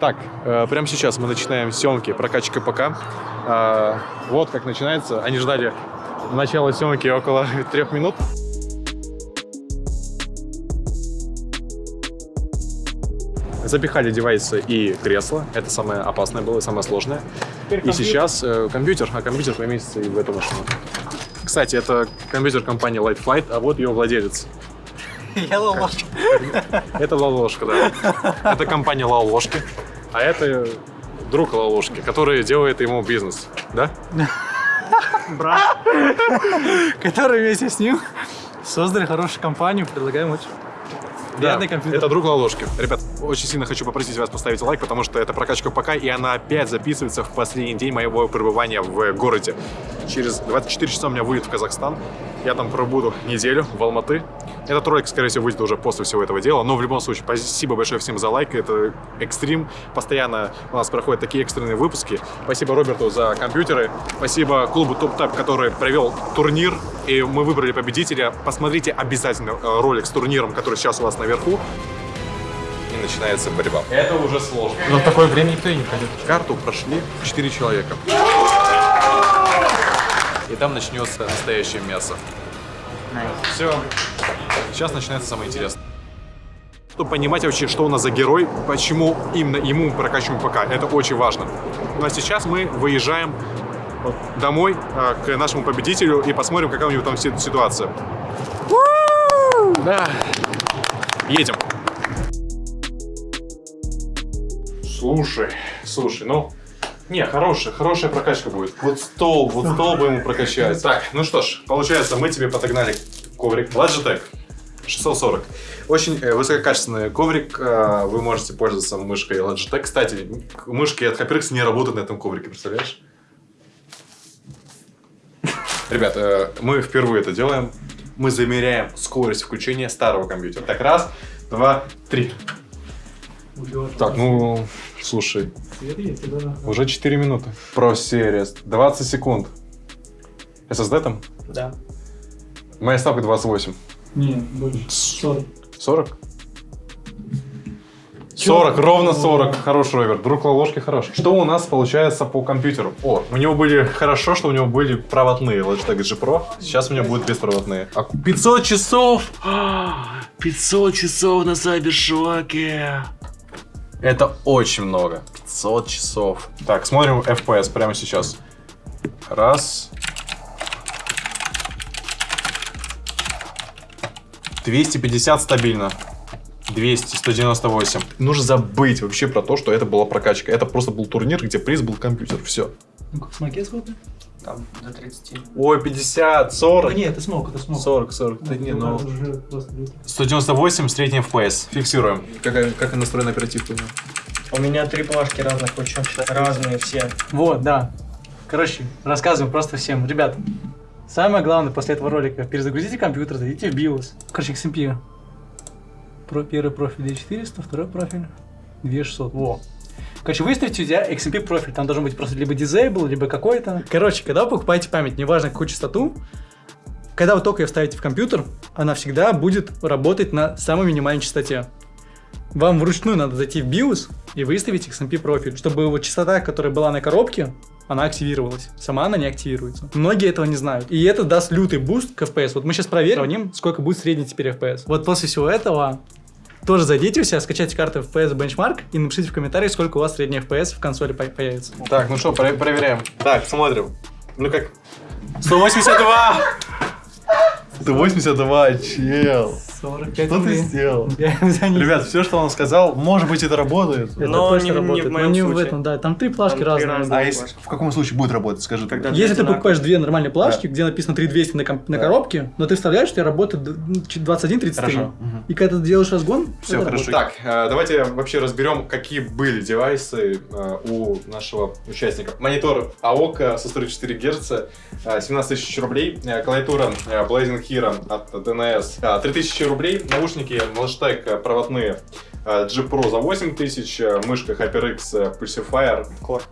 Так, э, прямо сейчас мы начинаем съемки прокачка ПК. Э, вот как начинается. Они ждали начала съемки около трех минут. Запихали девайсы и кресло. Это самое опасное было, самое сложное. И сейчас э, компьютер, а компьютер поместится и в эту машину. Кстати, это компьютер компании Light Flight, а вот ее владелец. Я лолошка. Это Лолошка, да. Это компания Лолошки, а это друг Лолошки, который делает ему бизнес, да? Брат. Который вместе с ним создали хорошую компанию, предлагаем очень компьютер. это друг Лолошки. Ребят, очень сильно хочу попросить вас поставить лайк, потому что это прокачка ПК, и она опять записывается в последний день моего пребывания в городе. Через 24 часа у меня вылет в Казахстан. Я там пробуду неделю в Алматы. Этот ролик, скорее всего, выйдет уже после всего этого дела. Но в любом случае, спасибо большое всем за лайк. Это экстрим. Постоянно у нас проходят такие экстренные выпуски. Спасибо Роберту за компьютеры. Спасибо клубу Топ Тап, который провел турнир. И мы выбрали победителя. Посмотрите обязательно э, ролик с турниром, который сейчас у вас наверху. И начинается борьба. Это уже сложно. Но в такое время никто и не пройдет. Карту прошли 4 человека. И там начнется настоящее мясо. Все. Сейчас начинается самое интересное. Чтобы понимать вообще, что у нас за герой, почему именно ему прокачиваем ПК, это очень важно. Ну а сейчас мы выезжаем домой э, к нашему победителю и посмотрим, какая у него там си- ситуация. Да. Едем. Слушай, слушай, ну, не, хорошая, хорошая прокачка будет. Вот стол, вот стол бы ему прокачать. Так, ну что ж, получается, мы тебе подогнали коврик Logitech 640. Очень э, высококачественный коврик. э, Вы можете пользоваться мышкой Logitech. Кстати, мышки от HyperX не работают на этом коврике, представляешь? Ребят, э, мы впервые это делаем. Мы замеряем скорость включения старого компьютера. Так, раз, два, три. Так, ну, слушай, уже 4 минуты. Pro Series, 20 секунд. SSD там? Да. Моя ставка 28. Не, больше. 40. 40? 40, ровно 40. Хороший ровер. Друг ложки хорош. Что у нас получается по компьютеру? О, у него были хорошо, что у него были проводные Logitech G Pro. Сейчас у него будут беспроводные. А 500 часов! 500 часов на Сайбершоке! Это очень много. 500 часов. Так, смотрим FPS прямо сейчас. Раз. 250 стабильно. 200, 198. Нужно забыть вообще про то, что это была прокачка. Это просто был турнир, где приз был компьютер. Все. Ну как, смоке сколько? Там до 30. Ой, 50, 40. Да нет, это смог, это смог. 40, 40. Да не, ну... Быстро. 198 средний FPS. Фиксируем. Как, как настроена оперативка у него? У меня три плашки разных очень. Разные все. Вот, да. Короче, рассказываем просто всем. Ребят, самое главное после этого ролика, перезагрузите компьютер, зайдите в BIOS. Короче, XMP. Про, первый профиль 2400, второй профиль 2600. Во. Короче, выставите у тебя XMP профиль, там должен быть просто либо disable, либо какой-то. Короче, когда вы покупаете память, неважно какую частоту, когда вы только ее вставите в компьютер, она всегда будет работать на самой минимальной частоте. Вам вручную надо зайти в BIOS и выставить XMP профиль, чтобы вот частота, которая была на коробке, она активировалась. Сама она не активируется. Многие этого не знают. И это даст лютый буст к FPS. Вот мы сейчас проверим, сравним, сколько будет средний теперь FPS. Вот после всего этого тоже зайдите у себя, скачайте карту FPS Benchmark и напишите в комментариях, сколько у вас средний FPS в консоли по- появится. Так, ну что, про- проверяем. Так, смотрим. Ну как? 182! 182, чел. 45 Что ты сделал? Ребят, все, что он сказал, может быть, это работает. Это Но точно не в- не в работает. моем но не в случае. этом, да. Там три плашки Там три разные. разных. А если, в каком случае будет работать, скажи Когда тогда. Если ты покупаешь две нормальные плашки, где написано 3200 на, комп- на Да. коробке, но ты вставляешь, что работает д- ну, ч- 2133. Хорошо. Мгм. И когда ты делаешь разгон, Все это хорошо. работает. Так, э, давайте вообще разберем, какие были девайсы э, у нашего участника. Монитор AOK со 104 Гц, э, 17 тысяч рублей. Э, Клавиатура Blazing Hero от DNS, э, 3000 рублей. Наушники Logitech э, проводные G Pro за 8 тысяч. э, Мышка HyperX Pulsifier Core.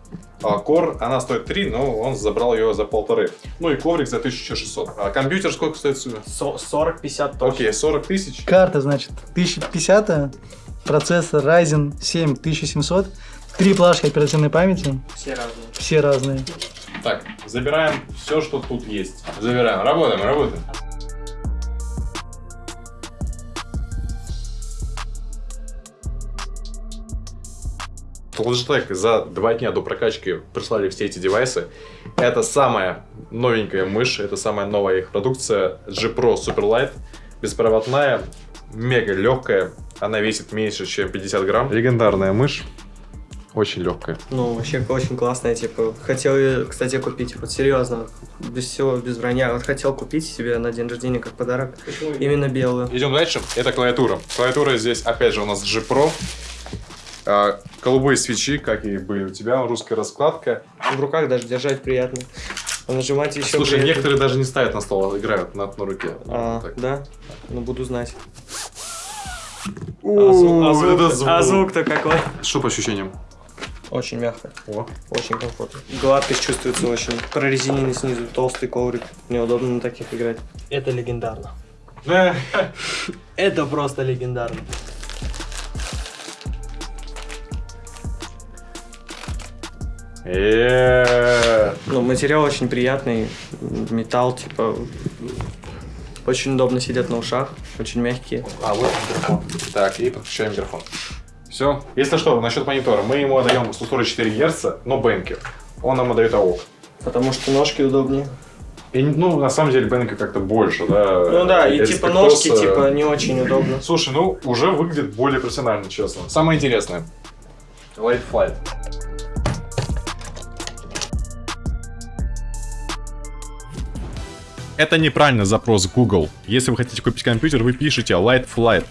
А, Core, она стоит 3, но он забрал ее за полторы. Ну и коврик за 1600. А компьютер сколько стоит? Су? Со- 40-50 точно. Окей, 40 тысяч. Карта, значит, 1050, процессор Ryzen 7 1700, три плашки оперативной памяти, Все разные. все разные. Так, забираем все, что тут есть. Забираем. Работаем, работаем. Logitech за два дня до прокачки прислали все эти девайсы. Это самая новенькая мышь, это самая новая их продукция G Pro Superlight. Беспроводная, мега легкая, она весит меньше, чем 50 грамм. Легендарная мышь, очень легкая. Ну, вообще очень классная, типа. Хотел, ее, кстати, купить, вот серьезно, без всего, без вранья. Вот хотел купить себе на день рождения как подарок именно белую. Идем дальше. Это клавиатура. Клавиатура здесь, опять же, у нас G Pro. А, голубые свечи, как и были у тебя, русская раскладка. В руках даже держать приятно. А нажимать еще Слушай, приятно. некоторые даже не ставят на стол, а играют на, на руке. А, да? Ну, буду знать. А звук- а звук- это звук. а звук-то какой? Что по ощущениям? Очень мягко, О. очень комфортно. Гладкость чувствуется очень. Прорезиненный снизу, толстый коврик. Неудобно на таких играть. Это легендарно. Это просто легендарно. Ну, материал очень приятный, металл, типа, очень удобно сидят на ушах, очень мягкие. А вот микрофон. Так, и подключаем микрофон. Все. Если что, насчет монитора. Мы ему отдаем 144 Гц, но бенки. Он нам отдает АОК. Потому что ножки удобнее. И, ну, на самом деле, бенки как-то больше, да. Ну да, и Если типа ножки, с- типа, не очень удобно. Слушай, ну, уже выглядит более профессионально, честно. Самое интересное. Light Flight. Это неправильный запрос Google. Если вы хотите купить компьютер, вы пишете Light Flight.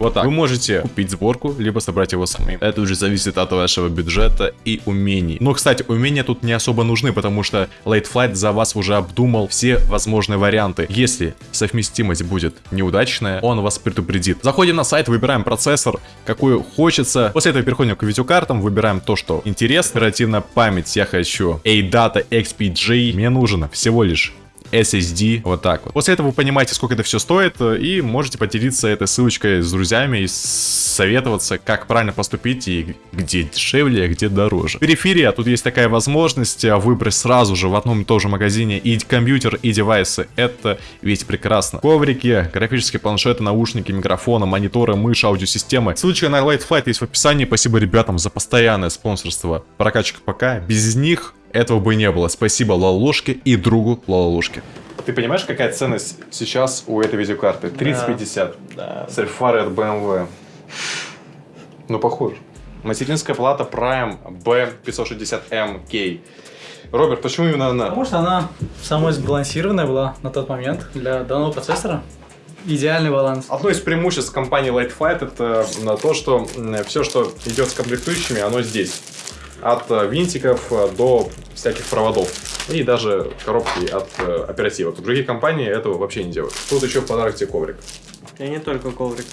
Вот так. Вы можете купить сборку, либо собрать его самим. Это уже зависит от вашего бюджета и умений. Но, кстати, умения тут не особо нужны, потому что Light Flight за вас уже обдумал все возможные варианты. Если совместимость будет неудачная, он вас предупредит. Заходим на сайт, выбираем процессор, какую хочется. После этого переходим к видеокартам, выбираем то, что интересно. Оперативная память я хочу ADATA XPG. Мне нужно всего лишь SSD, вот так вот. После этого вы понимаете, сколько это все стоит, э, и можете поделиться этой ссылочкой с друзьями и советоваться, как правильно поступить и где дешевле, а где дороже. Периферия, тут есть такая возможность э, выбрать сразу же в одном и том же магазине и компьютер, и девайсы. Это ведь прекрасно. Коврики, графические планшеты, наушники, микрофоны, мониторы, мышь, аудиосистемы. Ссылочка на Light Flight есть в описании. Спасибо ребятам за постоянное спонсорство прокачек ПК. Без них этого бы не было. Спасибо Лолушке и другу Лолушке. Ты понимаешь, какая ценность сейчас у этой видеокарты? 3050. Да. С альфарой от BMW. Ну, похоже. Материнская плата Prime B560MK. Роберт, почему именно она? Потому что она самой сбалансированная была на тот момент для данного процессора. Идеальный баланс. Одно из преимуществ компании Light Flight это на то, что все, что идет с комплектующими, оно здесь. От э, винтиков э, до всяких проводов. И даже коробки от э, оперативок. Другие компании этого вообще не делают. Тут еще в подарок тебе коврик. И не только коврик.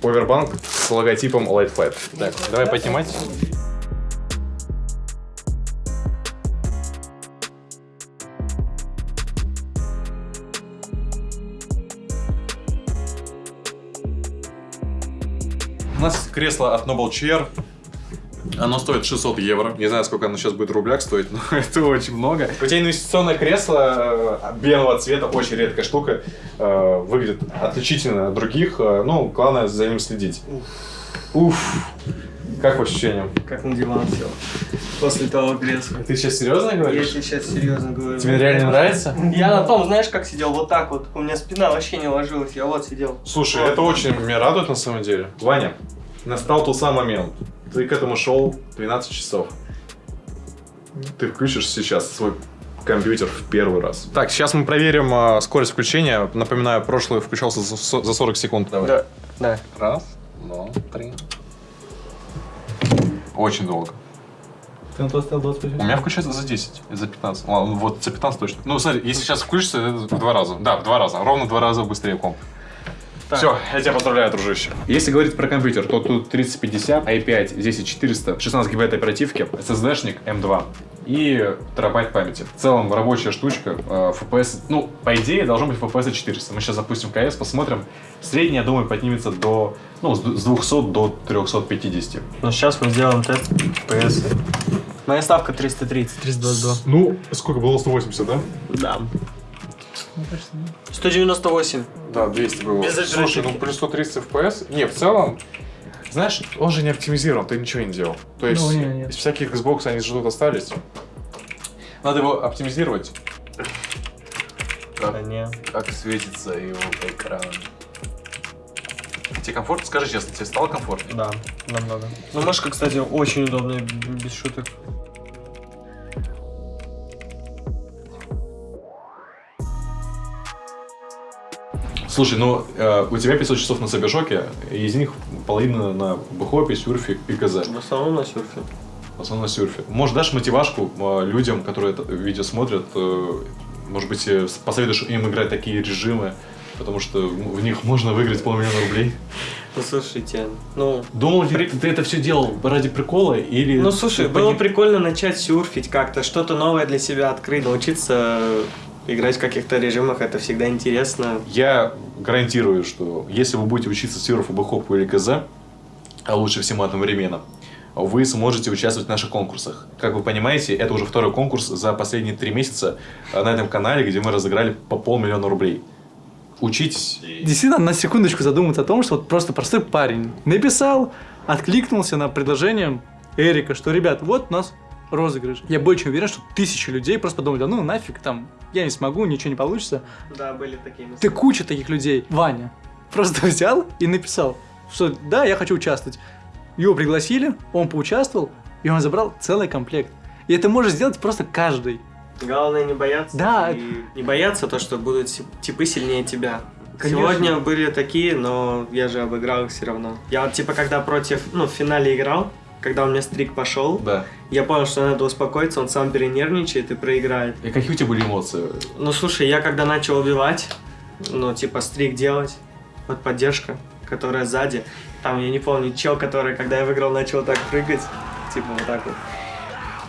Повербанк с логотипом Light Flight. Так, давай поднимать. У нас кресло от Noble Chair. Оно стоит 600 евро. Не знаю, сколько оно сейчас будет в рублях стоить, но это очень много. У тебя инвестиционное кресло э, белого цвета, очень редкая штука. э, Выглядит отличительно от других. э, Ну, главное за ним следить. Уф. Как по ощущениям? Как на диван сел. После того кресла. Ты сейчас серьезно Я говоришь? тебе сейчас серьезно говорю. Тебе реально нравится? Я на том, знаешь, как сидел? Вот так вот. У меня спина вообще не ложилась. Я вот сидел. Слушай, Вот. это очень меня радует на самом деле. Ваня, настал тот самый момент. Ты к этому шел 12 часов. Ты включишь сейчас свой компьютер в первый раз. Так, сейчас мы проверим а, скорость включения. Напоминаю, прошлый включался за, за 40 секунд. Давай. Да. Да. Раз, два, три. Очень долго. Ты на то стоял 20 У меня включается за 10, за 15. Ладно, вот за 15 точно. Ну, смотри, если сейчас включится, это в два раза. Да, в два раза. Ровно в два раза быстрее комп. Так. Все, я тебя поздравляю, дружище. Если говорить про компьютер, то тут 3050, i5, 10400, 16 гигабайт оперативки, SSD-шник M2. и терабайт памяти. В целом рабочая штучка, э, FPS, ну, по идее, должно быть FPS 400. Мы сейчас запустим КС, посмотрим. Средний, я думаю, поднимется до, ну, с д- с 200 до 350. Ну, сейчас мы сделаем тест PS. Моя ставка 330. 322. Ну, сколько было? 180, да? Да. Мне кажется, нет. 198. Да, 200 было. Без Слушай, ну плюс 130 FPS. Не, в целом, знаешь, он же не оптимизирован, ты ничего не делал. То есть, Ну, не, нет. из всяких Xbox они же тут остались. Надо его оптимизировать. Да не. Как светится его экран. Тебе комфортно? Скажи честно, тебе стало комфортно? Да, намного. Ну, мышка, кстати, очень удобная, без шуток. Слушай, ну э, у тебя 500 часов на Сабершоке, из них половина на Бухопе, Сюрфе и КЗ. В основном на серфе. В основном на Сюрфе. Может, дашь мотивашку э, людям, которые это видео смотрят, э, может быть, э, посоветуешь им играть такие режимы, потому что в них можно выиграть полмиллиона рублей. Ну, слушайте, ну... Думал ли ты, ты это все делал ради прикола или... Ну, слушай, было прикольно начать серфить как-то, что-то новое для себя открыть, научиться играть в каких-то режимах, это всегда интересно. Я гарантирую, что если вы будете учиться сюрфу, бэхопу или КЗ, а лучше всем одновременно, вы сможете участвовать в наших конкурсах. Как вы понимаете, это уже второй конкурс за последние три месяца э, на этом канале, где мы разыграли по полмиллиона рублей. Учитесь. Действительно, на секундочку задуматься о том, что вот просто простой парень написал, откликнулся на предложение Эрика, что, ребят, вот у нас розыгрыш. Я более чем уверен, что тысячи людей просто подумали, да ну нафиг, там, я не смогу, ничего не получится. Да, были такие Ты куча таких людей. Ваня просто взял и написал, что да, я хочу участвовать. Его пригласили, он поучаствовал, и он забрал целый комплект. И это может сделать просто каждый. Главное не бояться. Да. И не бояться то, что будут ти- типы сильнее тебя. Конечно. Сегодня были такие, но я же обыграл их все равно. Я вот типа когда против, ну, в финале играл, когда у меня стрик пошел, Да. я понял, что надо успокоиться, он сам перенервничает и проиграет. И какие у тебя были эмоции? Ну слушай, я когда начал убивать, ну типа стрик делать, вот поддержка, которая сзади, там я не помню, чел, который, когда я выиграл, начал так прыгать, типа вот так вот.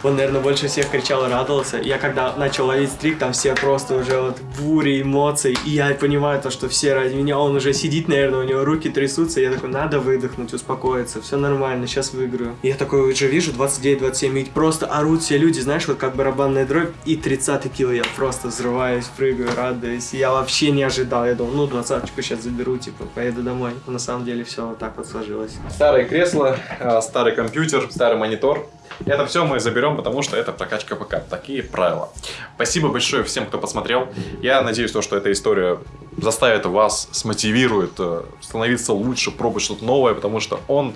Он, наверное, больше всех кричал и радовался. Я когда начал ловить стрик, там все просто уже вот в буре эмоций. И я понимаю то, что все ради меня, он уже сидит, наверное, у него руки трясутся. Я такой, надо выдохнуть, успокоиться, все нормально, сейчас выиграю. Я такой уже вижу 29-27, и просто орут все люди, знаешь, вот как барабанная дробь. И 30 кило я просто взрываюсь, прыгаю, радуюсь. Я вообще не ожидал. Я думал, ну, двадцаточку сейчас заберу, типа, поеду домой. Но на самом деле все вот так вот сложилось. Старое кресло, э, старый компьютер, старый монитор. Это все мы заберем, потому что это прокачка ПК. Такие правила. Спасибо большое всем, кто посмотрел. Я надеюсь, то, что эта история заставит вас, смотивирует э, становиться лучше, пробовать что-то новое, потому что он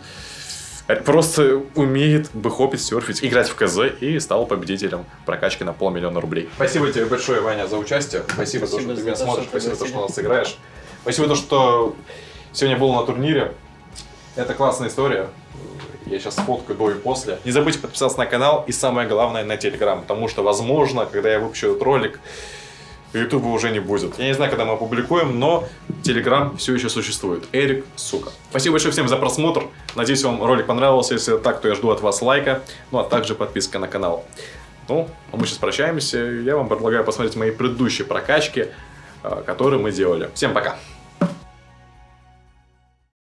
просто умеет бэхопить, серфить, играть в КЗ и стал победителем прокачки на полмиллиона рублей. Спасибо тебе большое, Ваня, за участие. Спасибо, за то, Спасибо что ты за меня смотришь, спасибо, за то, что пригласили. нас сыграешь. Спасибо, то, что сегодня был на турнире. Это классная история. Я сейчас сфоткаю до и после. Не забудьте подписаться на канал и самое главное на Телеграм, потому что, возможно, когда я выпущу этот ролик, Ютуба уже не будет. Я не знаю, когда мы опубликуем, но Телеграм все еще существует. Эрик, сука. Спасибо большое всем за просмотр. Надеюсь, вам ролик понравился. Если так, то я жду от вас лайка, ну а также подписка на канал. Ну, а мы сейчас прощаемся. Я вам предлагаю посмотреть мои предыдущие прокачки, э, которые мы делали. Всем пока!